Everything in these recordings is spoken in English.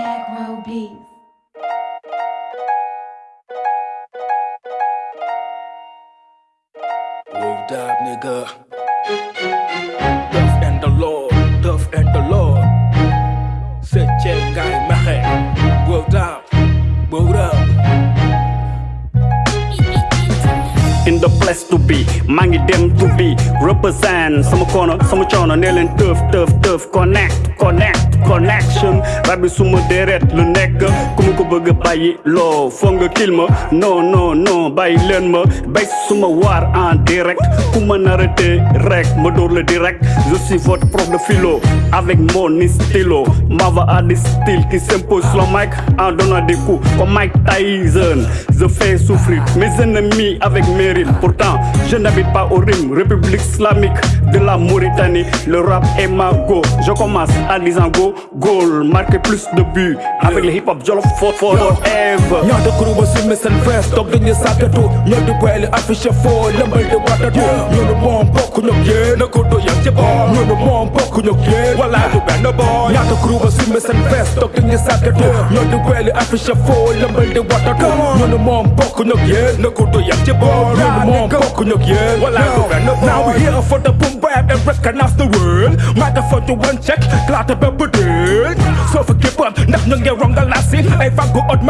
Back row beats. Word up, nigga. Tough and the Lord, tough and the. Say check guy mahe. Word up, word up. in the place to be maa ngi dem to be represent sama kono sama coono ne leen tëf tëf connect connect connection. Rab bi suma deret lu nekk ku ma ko bëgg a bàyyi loo foog non non non bàyyi leen ma. Bay suma waar en direct ku ma rek ma dóor la direct. Je suis votre prof de philo avec mon stylo. M'ava à des styles qui s'impose sur le mic en donnant des coups comme Mike Tyson. Je fais souffrir mes ennemis avec mes rimes. Pourtant je n'habite pas au rime République islamique de la Mauritanie le rap est ma go je commence en disant go goal marquer plus de buts avec le hip hop jolof for forever ñaata kuréel si message vest toog dañuy sàkkatu ñoo di boole affiche foo lëmbal di watatu ñu ne moom bokk ñu yéen na ko doyal ci boor ñu ne moom bokk ñu yéen wala du benn boor ñaata kuréel si message vest toog dañuy sàkkatu ñoo di boole affiche foo lëmbal di watatu ñu ne moom bokk ñu yéen na ko ci ñu ñu du benn boor Now we here for the boom bap and recognize the world microphone to one check klaata bépp dël soo fa képpam ndax ñu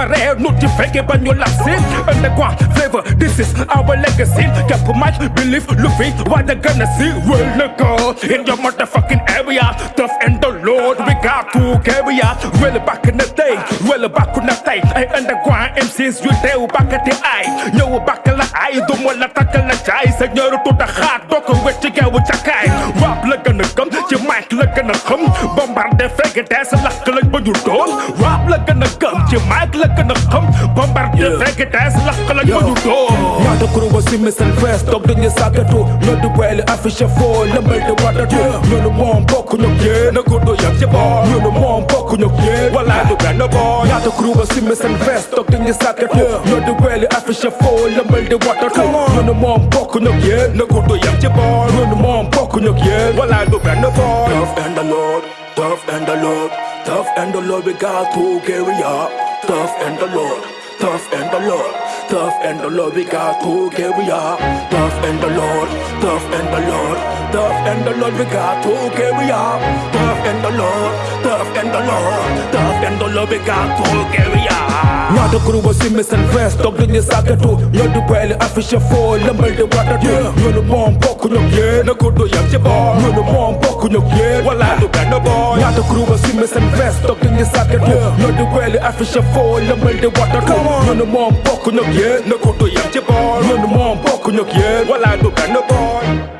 ma reer nu ci fekke ba ñu lasi underground flavor this is our legacy. Képp mic believe lu fi waa da gën a si wël na ko in your motherfucking area tough and the lord we got to carry out well back in the day well back in the day ay underground MCs yu teew bakkati ay ñëw bakk la ay du ma la takk la jaay sa ñëru tudda xaat doo ko wecc geewu cakaay la gën a xam bombarde fekk tees lakk lañ ba ñu doon rap la gën a gëm ci mic la gën a xam bombarde fekk tees lakk lañ ba ñu doon ñaata kuruwa si misal fees toog dañu sàggatu loolu boyle affiché foo la mbay de wadatu loolu moom bokk ñok yee na góor do yàgg ci boor loolu moom bokk ñok yee wala du benn boor ñaata kuruwa si misal fees toog dañu sàggatu loolu boyle affiché foo la mbay de wadatu loolu moom bokk ñok yee na góor do yàgg ci boor loolu moom ñu yéen wala du benn boor tough and the lord tough and the lord tough and the lord. We got to carry up tough and the lord tough and the lord tough and the lord. We got to carry up tough and the lord tough and the lord tough and the lord we got to carry up tough and the lord tough and the lord tough and the lord we got to carry up ñaata kuréel si message vest toog dañuy sàkkatu ñoo di boole affiche foo lëmbal di watatu ñoo ne moom bokk ñu yéen na ko doyam ci boor ñoo ne moom bokk ñu yéen wala du benn boor ñaata kuréel si message vest toog dañuy sàkkatu ñoo di boole affiche foo lëmbal di watatu ñoo ne moom bokk ñu yéen na ko doyam ci boor ñoo ne moom bokk ñu yéen wala du